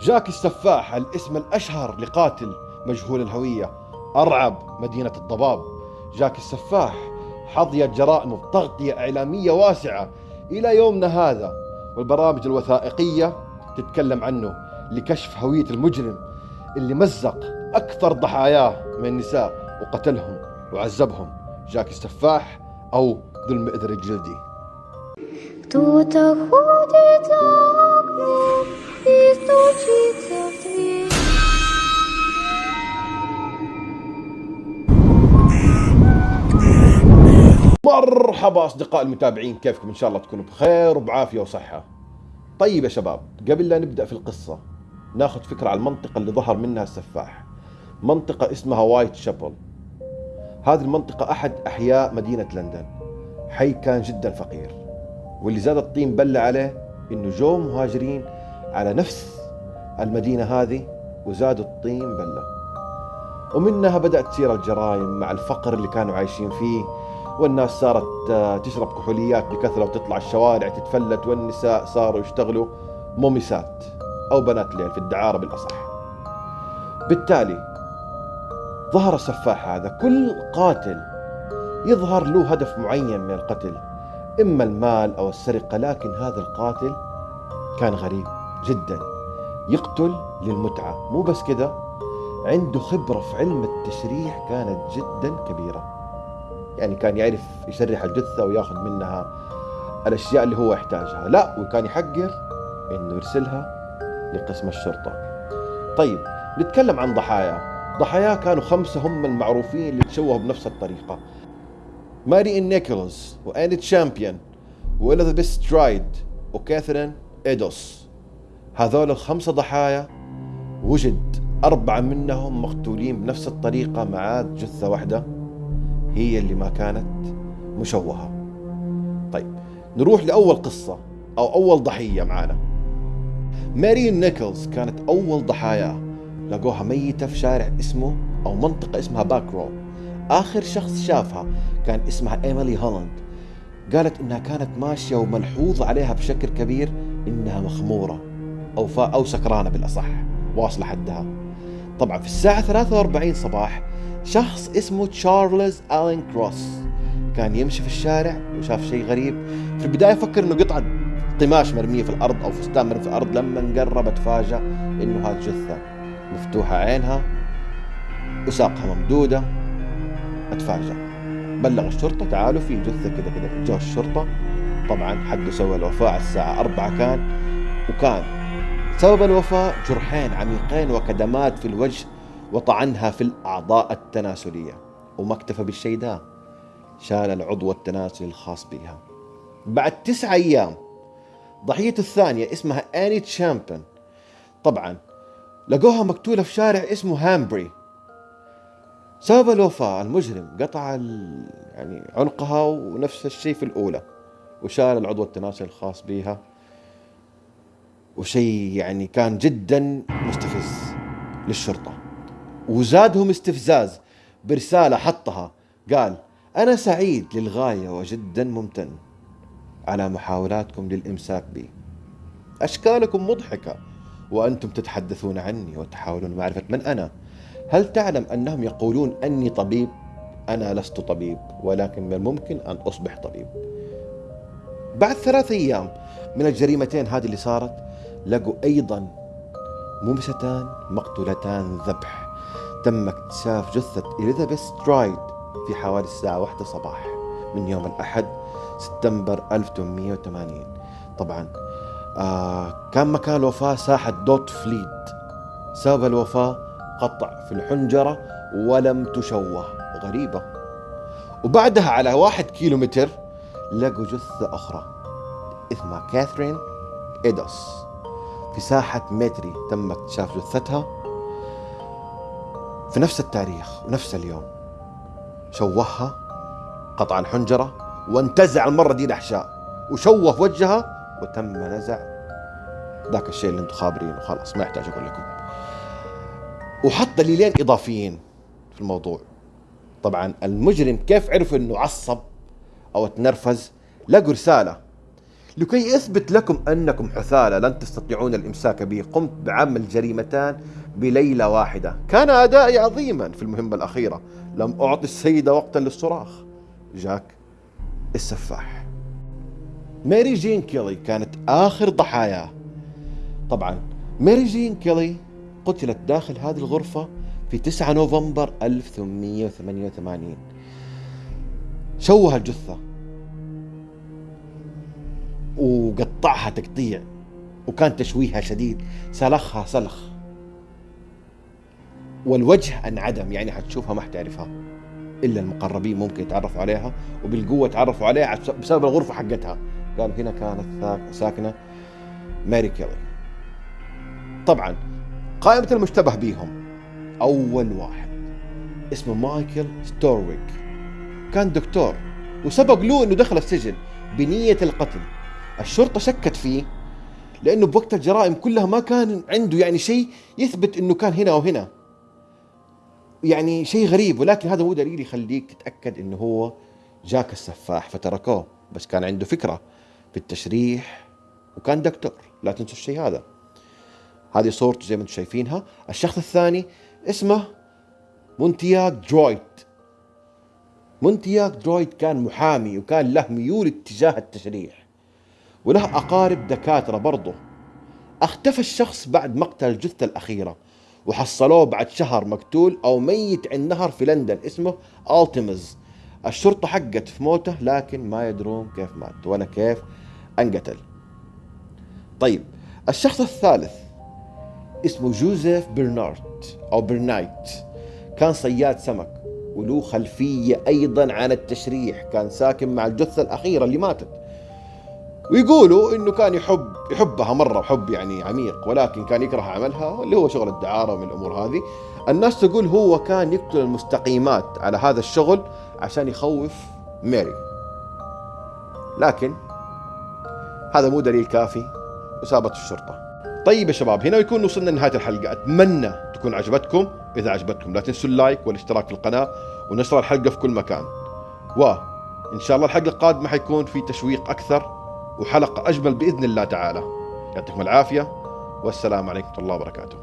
جاك السفاح الاسم الأشهر لقاتل مجهول الهوية أرعب مدينة الضباب. جاك السفاح حظيت جرائمه بتغطية إعلامية واسعة إلى يومنا هذا والبرامج الوثائقية تتكلم عنه لكشف هوية المجرم اللي مزق أكثر ضحاياه من النساء وقتلهم وعذبهم. جاك السفاح أو ذو المئذر الجلدي. مرحبا أصدقاء المتابعين كيفكم؟ إن شاء الله تكونوا بخير وبعافية وصحة. طيب يا شباب قبل لا نبدأ في القصة ناخذ فكرة عن المنطقة اللي ظهر منها السفاح. منطقة اسمها وايت شابل. هذه المنطقة أحد أحياء مدينة لندن. حي كان جدا فقير واللي زاد الطين بله عليه إنه جو مهاجرين على نفس المدينة هذه وزادوا الطين بلة. ومنها بدأت تصير الجرائم مع الفقر اللي كانوا عايشين فيه والناس صارت آه، تشرب كحوليات بكثرة وتطلع الشوارع تتفلت والنساء صاروا يشتغلوا مومسات أو بنات ليل في الدعارة بالأصح. بالتالي ظهر السفاح هذا. كل قاتل يظهر له هدف معين من القتل إما المال أو السرقة لكن هذا القاتل كان غريب جدا. يقتل للمتعة. مو بس كذا عنده خبرة في علم التشريح كانت جدا كبيرة. يعني كان يعرف يشرح الجثة وياخذ منها الأشياء اللي هو يحتاجها. لا وكان يحقر إنه يرسلها لقسم الشرطة. طيب نتكلم عن ضحايا. ضحاياه كانوا خمسة هم المعروفين اللي تشوهوا بنفس الطريقة. ماري آن نيكولز وآني تشابمان وإليزابيث سترايد وكاثرين إيدوس. هذول الخمسة ضحايا وجد أربعة منهم مقتولين بنفس الطريقة مع جثة واحدة. هي اللي ما كانت مشوهة. طيب نروح لأول قصة أو أول ضحية معانا. ماري آن نيكلز كانت أول ضحاياه لقوها ميتة في شارع اسمه أو منطقة اسمها باك رو. آخر شخص شافها كان اسمها إيميلي هولاند قالت إنها كانت ماشية وملحوظ عليها بشكل كبير إنها مخمورة أو فا أو سكرانة بالأصح واصلة حدها. طبعا في الساعة 43 صباح شخص اسمه تشارلز ألين كروس. كان يمشي في الشارع وشاف شيء غريب. في البداية فكر إنه قطعة قماش مرمية في الأرض أو فستان مرمي في الأرض. لما قرب تفاجأ إنه هذه جثة مفتوحة عينها وساقها ممدودة. اتفاجأ. بلغ الشرطة تعالوا في جثة كذا كذا. جو الشرطة. طبعا حد سوى الوفاة الساعة أربعة كان. وكان سبب الوفاة جرحين عميقين وكدمات في الوجه وطعنها في الأعضاء التناسلية. وما اكتفى بالشيء ده. شال العضو التناسلي الخاص بها. بعد تسعة أيام ضحيته الثانية اسمها آني تشامبن طبعا لقوها مقتولة في شارع اسمه هامبري. سبب الوفاة المجرم قطع يعني عنقها ونفس الشيء في الأولى. وشال العضو التناسلي الخاص بها. وشيء يعني كان جدا مستفز للشرطة. وزادهم استفزاز برسالة حطها. قال أنا سعيد للغاية وجدا ممتن على محاولاتكم للإمساك بي. أشكالكم مضحكة وأنتم تتحدثون عني وتحاولون معرفة من أنا. هل تعلم أنهم يقولون أني طبيب؟ أنا لست طبيب ولكن من الممكن أن أصبح طبيب. بعد ثلاث أيام من الجريمتين هذه اللي صارت لقوا أيضا ممستان مقتولتان ذبح. تم اكتشاف جثة إليزابيث سترايد في حوالي الساعة واحدة صباح من يوم الأحد سبتمبر 1880 طبعا آه كان مكان الوفاة ساحة دوت فليد سبب الوفاة قطع في الحنجرة ولم تشوه. غريبة. وبعدها على واحد كيلو متر لقوا جثة أخرى اسمها كاثرين إيدوس في ساحة متري تم اكتشاف جثتها. في نفس التاريخ ونفس اليوم. شوهها قطع الحنجرة وانتزع المرة دي الأحشاء. وشوه وجهها وتم نزع ذاك الشيء اللي أنتم خابرينه. خلاص ما يحتاج أقول لكم. وحط دليلين إضافيين في الموضوع. طبعا المجرم كيف عرف إنه عصب أو تنرفز؟ لقوا رسالة لكي أثبت لكم أنكم حثالة لن تستطيعون الإمساك بي. قمت بعمل جريمتان بليلة واحدة. كان أدائي عظيما في المهمة الأخيرة. لم أعطي السيدة وقتا للصراخ. جاك السفاح. ماري جين كيلي كانت آخر ضحاياه طبعا ماري جين كيلي قتلت داخل هذه الغرفة في 9 نوفمبر 1888 شوه الجثة. وقطعها تقطيع وكان تشويهها شديد. سلخها سلخ. والوجه انعدم يعني حتشوفها ما حتعرفها. إلا المقربين ممكن يتعرفوا عليها وبالقوة تعرفوا عليها بسبب الغرفة حقتها. قالوا هنا كانت ساكنة ماري كيلي. طبعا قائمة المشتبه بيهم. أول واحد. اسمه مايكل ستورويك. كان دكتور وسبق له إنه دخل السجن بنية القتل. الشرطة شكت فيه لأنه بوقت الجرائم كلها ما كان عنده يعني شيء يثبت إنه كان هنا أو هنا. يعني شيء غريب ولكن هذا مو دليل يخليك تتأكد إنه هو جاك السفاح فتركوه بس كان عنده فكرة في التشريح وكان دكتور. لا تنسوا الشيء هذا. هذه صورته زي ما أنتم شايفينها. الشخص الثاني اسمه مونتياك درويت. مونتاغيو درويت كان محامي وكان له ميول اتجاه التشريح. وله أقارب دكاترة برضه. أختفى الشخص بعد مقتل الجثة الأخيرة وحصلوه بعد شهر مقتول أو ميت عند نهر في لندن اسمه التيمز. الشرطة حققت في موته لكن ما يدرون كيف مات ولا كيف انقتل. طيب الشخص الثالث اسمه جوزيف برنارت أو برنايت. كان صياد سمك وله خلفية أيضا عن التشريح. كان ساكن مع الجثة الأخيرة اللي ماتت. ويقولوا إنه كان يحب يحبها مرة حب يعني عميق ولكن كان يكره عملها اللي هو شغل الدعارة ومن الأمور هذه. الناس تقول هو كان يقتل المستقيمات على هذا الشغل عشان يخوف ميري. لكن هذا مو دليل كافي وسابت الشرطة. طيب يا شباب هنا يكون وصلنا لنهاية الحلقة. أتمنى تكون عجبتكم. إذا عجبتكم لا تنسوا اللايك والاشتراك في القناة ونشر الحلقة في كل مكان. وان شاء الله الحلقة القادمة حيكون في تشويق أكثر. وحلقة أجمل بإذن الله تعالى. يعطيكم العافية والسلام عليكم ورحمة الله وبركاته.